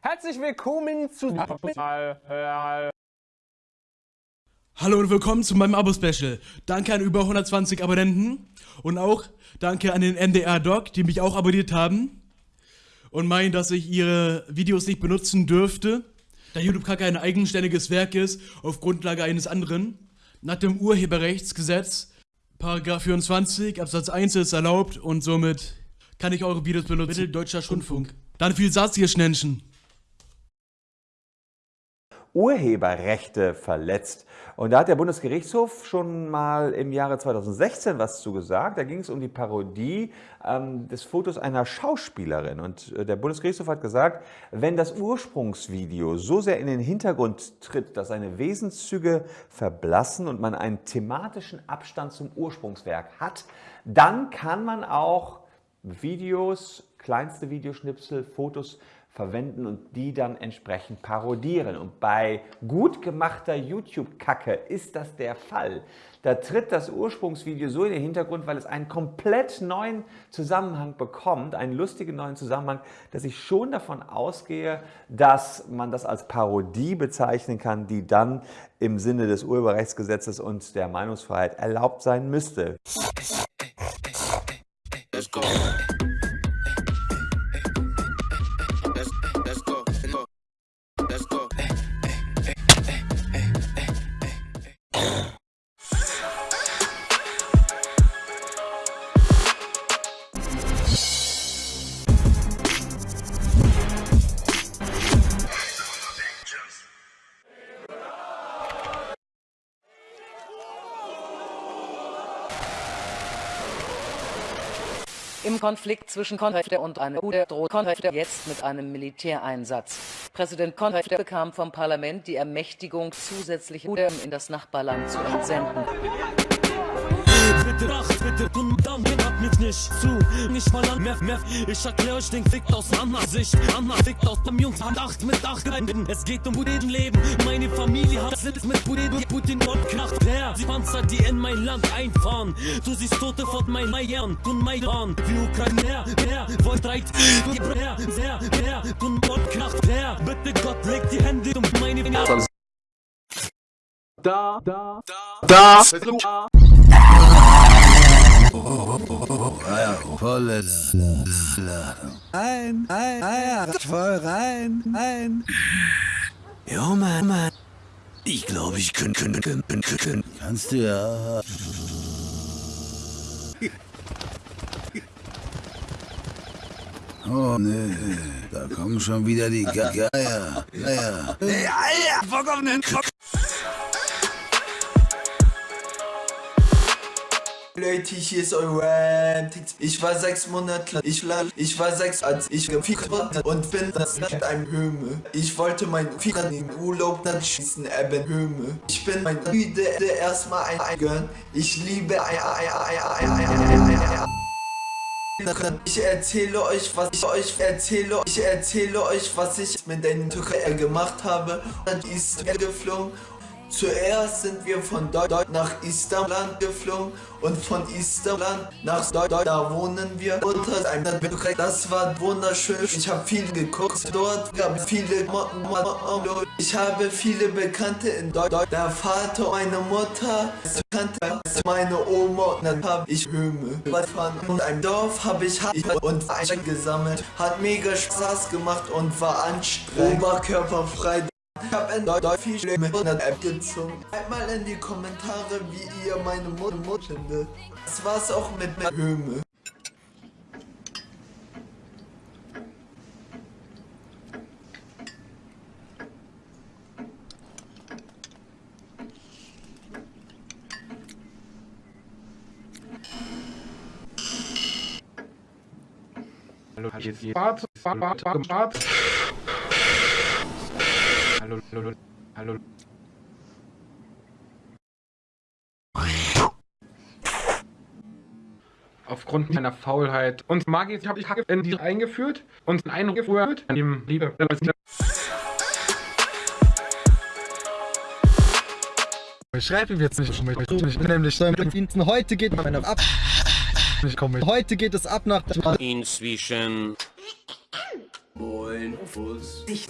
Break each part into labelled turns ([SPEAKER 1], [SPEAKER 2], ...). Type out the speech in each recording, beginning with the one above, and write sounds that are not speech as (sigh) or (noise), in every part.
[SPEAKER 1] Herzlich willkommen zu
[SPEAKER 2] Hallo und willkommen zu meinem Abo-Special. Danke an über 120 Abonnenten und auch danke an den NDR-Doc, die mich auch abonniert haben und meinen, dass ich ihre Videos nicht benutzen dürfte, da YouTube Kacke ein eigenständiges Werk ist, auf Grundlage eines anderen. Nach dem Urheberrechtsgesetz, Paragraph 24, Absatz 1 ist erlaubt und somit kann ich eure Videos benutzen. Bitte deutscher Rundfunk. Dann viel Satz, ihr Schnenschen.
[SPEAKER 3] Urheberrechte verletzt. Und da hat der Bundesgerichtshof schon mal im Jahre 2016 was zu gesagt. Da ging es um die Parodie ähm, des Fotos einer Schauspielerin. Und äh, der Bundesgerichtshof hat gesagt, wenn das Ursprungsvideo so sehr in den Hintergrund tritt, dass seine Wesenszüge verblassen und man einen thematischen Abstand zum Ursprungswerk hat, dann kann man auch Videos, kleinste Videoschnipsel, Fotos verwenden und die dann entsprechend parodieren. Und bei gut gemachter YouTube-Kacke ist das der Fall. Da tritt das Ursprungsvideo so in den Hintergrund, weil es einen komplett neuen Zusammenhang bekommt, einen lustigen neuen Zusammenhang, dass ich schon davon ausgehe, dass man das als Parodie bezeichnen kann, die dann im Sinne des Urheberrechtsgesetzes und der Meinungsfreiheit erlaubt sein müsste. Let's go.
[SPEAKER 4] Konflikt zwischen Konflikte und einer UDE droht Konflikte jetzt mit einem Militäreinsatz. Präsident Konflikte bekam vom Parlament die Ermächtigung, zusätzliche UDE in das Nachbarland zu entsenden bitte Nacht, bitte und dann hört mich nicht zu. Nicht mal an mehr, mehr. Ich erklär euch den Fick aus Anna Sicht. Anna fickt aus dem Jungs Hand 8 mit 8 Es geht um Budeten Leben. Meine Familie hat Sitz mit Budeten. Putin und Kracht. Panzer, die in mein Land einfahren. Du siehst Tote von mein Meiern und Maidan. Wie Ukraine, der, wollt reit. Der, sehr, der, und Kracht. Der, bitte Gott, leg die Hände um meine Finger. Da, da, da, da.
[SPEAKER 5] volle Ladung. Ein, ein, ein, voll rein, ein. Jo, Mann, Mann. Ich glaube, ich könnte, könnte, könnte, könnte. Kannst du ja. Oh, nee. Da kommen schon wieder die Geier. Geier. Geier. Geier. Bock auf den Kopf.
[SPEAKER 6] Leute, hier ist euer Ich war sechs Monate, ich lall, ich war sechs, als ich gefickt wurde und bin das mit einem Höme. Ich wollte mein Ficker im Urlaub dann schießen, eben Höme. Ich bin mein Müde erstmal ein Gönn. Ich liebe ein, ein, ein, ein, ein, ein, ein, ich erzähle euch, was ich euch erzähle. Ich erzähle euch, was ich mit den Türkei gemacht habe. Dann ist er geflogen Zuerst sind wir von dort nach Istanbul geflogen und von Istanbul nach dort, da wohnen wir unter einem Begriff. Das war wunderschön. Ich habe viel geguckt dort, gab viele ich habe viele Bekannte in dort. Der Vater, meine Mutter, Bekannte, meine Oma und dann habe ich Höme. Von einem Dorf habe ich und gesammelt. Hat mega Spaß gemacht und war anstrengend. Oberkörperfrei. Ich hab ein Deutsch viel schlimmer App gezogen. Schreibt mal in die Kommentare, wie ihr meine Mutter findet. Das war's auch mit der Höme.
[SPEAKER 1] Hallo, hier ist Fahrt, Fahrt, Fahrt, Fahrt. Hallo, hallo, hallo. Aufgrund meiner Faulheit und Magie habe ich in die eingeführt und einen eingeführt, dem Liebe. Ich schreibe ihm jetzt nicht. Ich bin nämlich mit
[SPEAKER 7] Diensten. Heute geht meine ab.
[SPEAKER 1] Ich komme.
[SPEAKER 7] Heute geht es ab nach
[SPEAKER 8] Inzwischen.
[SPEAKER 5] Moin, Fuß.
[SPEAKER 8] Ich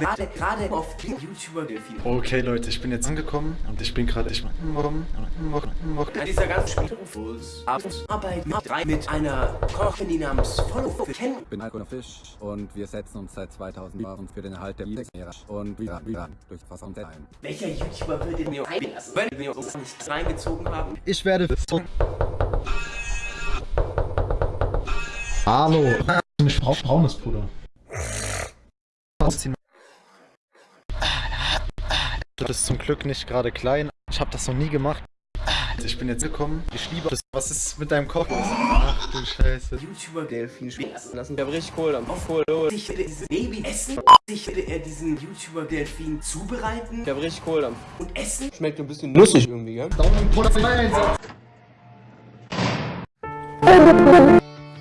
[SPEAKER 8] warte gerade auf den YouTuber Delfin.
[SPEAKER 9] Okay Leute, ich bin jetzt angekommen und ich bin gerade mal
[SPEAKER 8] An dieser ganzen Spiel
[SPEAKER 5] Fuß.
[SPEAKER 8] Arbeit mit drei mit einer Kochin, die namens Follow für kennen.
[SPEAKER 10] Ich bin Heiko Fisch und wir setzen uns seit 2000 Jahren für den Erhalt der Meere und wieder, wieder durch Wasser und ein.
[SPEAKER 8] Welcher YouTuber würde mir einlassen, wenn wir uns nicht reingezogen haben?
[SPEAKER 7] Ich werde. Hallo.
[SPEAKER 9] Ich brauch braunes Puder.
[SPEAKER 7] Das ist zum Glück nicht gerade klein. Ich habe das noch nie gemacht.
[SPEAKER 9] Ich bin jetzt gekommen. Ich liebe das. Was ist mit deinem Kopf? Ach du Scheiße.
[SPEAKER 8] YouTuber Delfin spielen lassen. Ich hab richtig Kohl am Kohl. Ich werde dieses Baby essen. Ich werde er diesen YouTuber Delfin zubereiten. Ich hab richtig Kohl am und essen. Schmeckt ein bisschen nussig irgendwie, gell?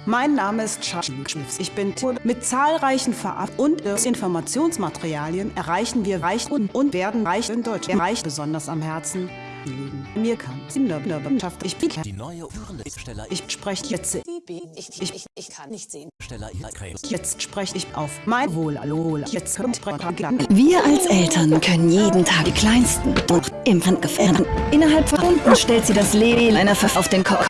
[SPEAKER 11] Mein Name ist Charles. Ich bin mit zahlreichen Verab- und Informationsmaterialien erreichen wir reich und, und werden reich in Deutschland. Reich besonders am Herzen liegen. Mir kann in der Wissenschaft. Ich bin
[SPEAKER 5] Die neue führende Steller
[SPEAKER 11] ich spreche jetzt.
[SPEAKER 12] Ich, ich, ich kann nicht sehen.
[SPEAKER 5] Steller
[SPEAKER 11] Jetzt spreche ich auf mein Wohl. Hallo. Jetzt kommt
[SPEAKER 12] Wir als Eltern können jeden Tag die kleinsten und Infant gefährden. Innerhalb von Stunden stellt sie das Leben einer Pfiff auf den Kopf.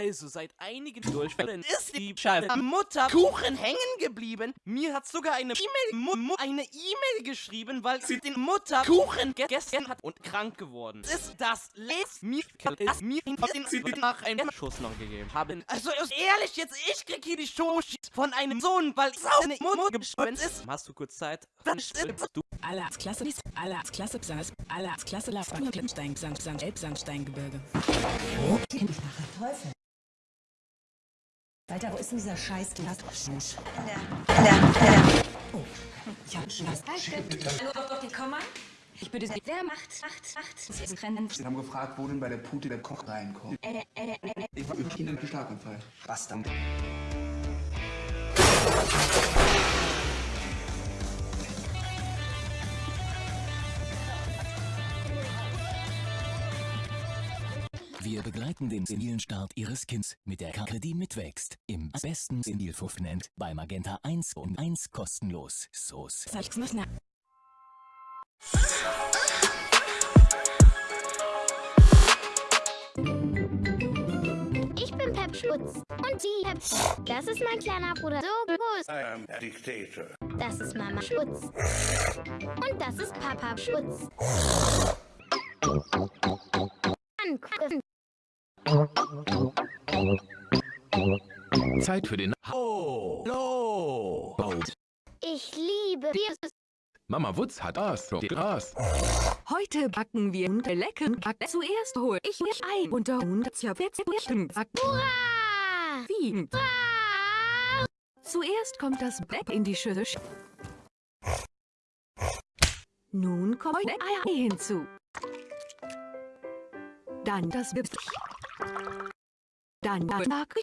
[SPEAKER 13] Also, seit einigen Durchfällen ist die Scheiße Mutter Kuchen hängen geblieben. Mir hat sogar eine E-Mail eine E-Mail geschrieben, weil sie den Mutter Kuchen gegessen hat und krank geworden ist. Das lässt mir es mir nach einem Schuss noch gegeben haben. Also ist ehrlich jetzt, ich krieg hier die Show von einem Sohn, weil seine Mutter gestorben ist. Hast du kurz Zeit? Dann stirbst du.
[SPEAKER 12] Alle als Klasse, alle als Klasse, alle als Klasse, Lafstein, Sand, Elbsandsteingebirge.
[SPEAKER 11] Teufel. Alter, wo ist denn dieser Scheiß? Du hast
[SPEAKER 12] Oh, ich hab schon was. Doch, die Komma. Ich bitte Sie, wer macht, macht, macht, Sie ist Rennen.
[SPEAKER 6] Sie haben gefragt, wo denn bei der Pute der Koch reinkommt. Ich war mit Ihnen im Schlaganfall. Was dann?
[SPEAKER 5] Wir begleiten den senilen Start Ihres Kindes mit der Karte, die mitwächst. Im besten Senilfuff nennt bei Magenta 1 und 1 kostenlos. Soos.
[SPEAKER 14] Ich bin Pep Schutz. Und sie Pep. Das ist mein kleiner Bruder. So groß.
[SPEAKER 8] I am a dictator.
[SPEAKER 14] Das ist Mama Schutz. Und das ist Papa Schutz.
[SPEAKER 5] Zeit für den Ho Lo
[SPEAKER 14] Ich liebe Bier.
[SPEAKER 5] Mama Wutz hat Aas. Aas.
[SPEAKER 12] Heute backen wir und lecken Backen. Zuerst hol ich mich ein und und backen.
[SPEAKER 14] Hurra!
[SPEAKER 12] Wie? Zuerst kommt das Black in die Schüssel. Nun kommt Eier hinzu. Dann das Bips. Dann das Mark.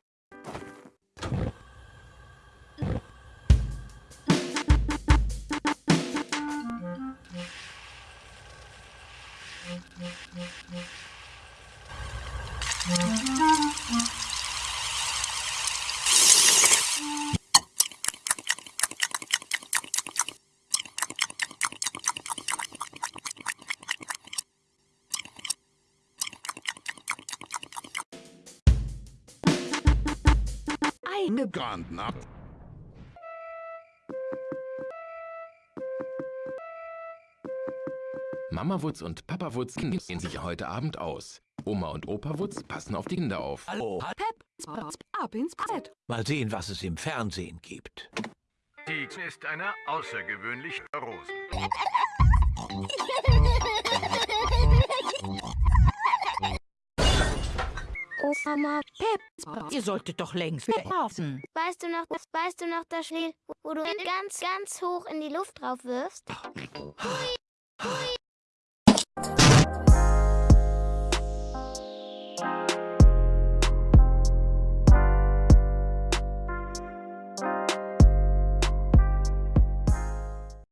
[SPEAKER 12] Eine
[SPEAKER 5] Gantner. Mama Wutz und Papa Wutz sehen sich heute Abend aus. Oma und Opa Wutz passen auf die Kinder auf.
[SPEAKER 12] Hallo. Pep. Ab ins Bett.
[SPEAKER 15] Mal sehen, was es im Fernsehen gibt.
[SPEAKER 16] Die ist eine außergewöhnliche Rose. (laughs)
[SPEAKER 14] Oh Mama.
[SPEAKER 12] Pep. Ihr solltet doch längst laufen.
[SPEAKER 14] Weißt du noch, weißt du noch das Spiel, wo du ganz, ganz hoch in die Luft drauf wirfst? Hui. Hui.